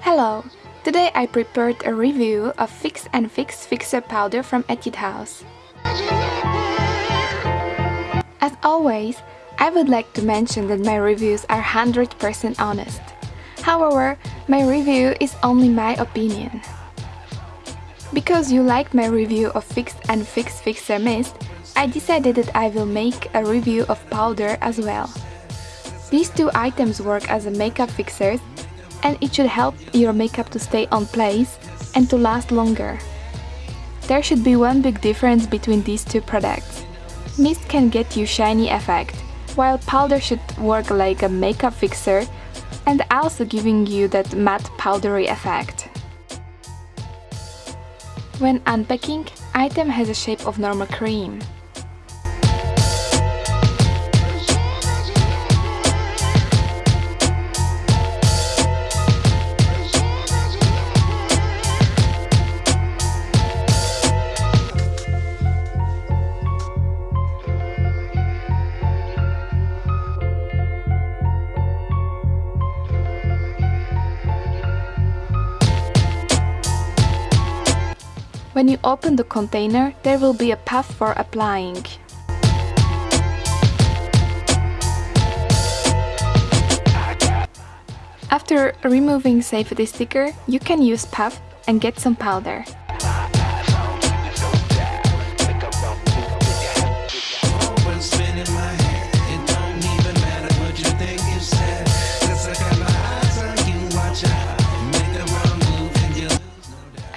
Hello! Today I prepared a review of Fix and Fix Fixer Powder from Etude House. As always, I would like to mention that my reviews are 100% honest. However, my review is only my opinion. Because you liked my review of Fix and Fix Fixer Mist, I decided that I will make a review of powder as well. These two items work as a makeup fixers and it should help your makeup to stay on place and to last longer. There should be one big difference between these two products. Mist can get you shiny effect, while powder should work like a makeup fixer and also giving you that matte powdery effect. When unpacking, item has a shape of normal cream. When you open the container, there will be a path for applying. After removing safety sticker, you can use puff and get some powder.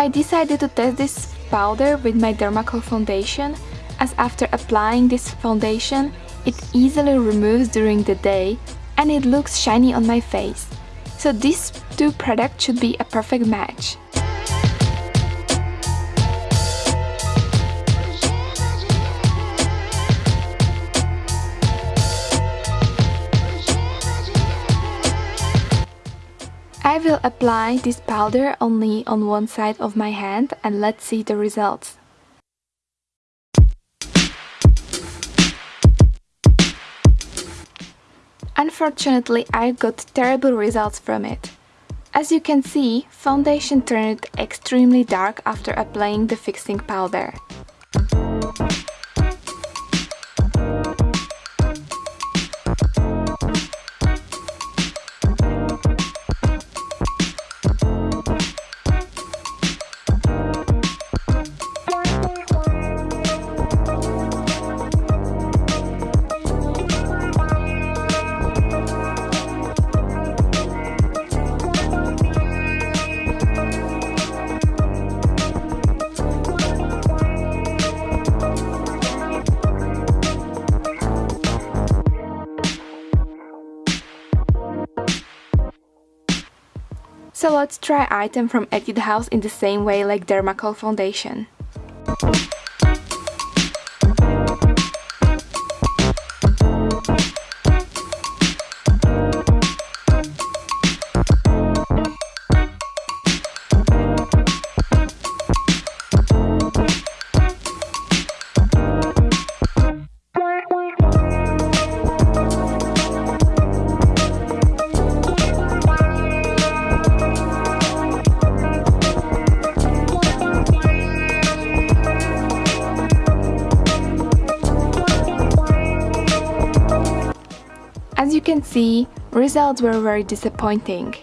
I decided to test this powder with my Dermacol foundation as after applying this foundation it easily removes during the day and it looks shiny on my face. So these two products should be a perfect match. I will apply this powder only on one side of my hand and let's see the results. Unfortunately, I got terrible results from it. As you can see, foundation turned extremely dark after applying the fixing powder. So let's try item from Etude House in the same way like Dermacol foundation. As you can see, results were very disappointing.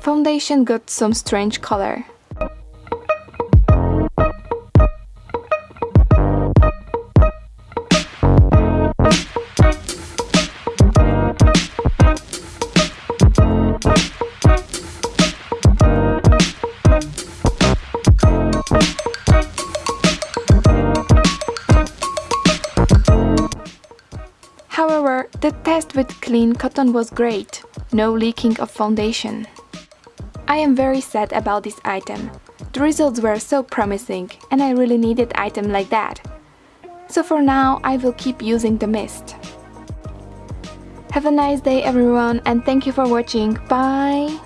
Foundation got some strange color. However, the test with clean cotton was great, no leaking of foundation. I am very sad about this item. The results were so promising and I really needed item like that. So for now I will keep using the mist. Have a nice day everyone and thank you for watching. Bye!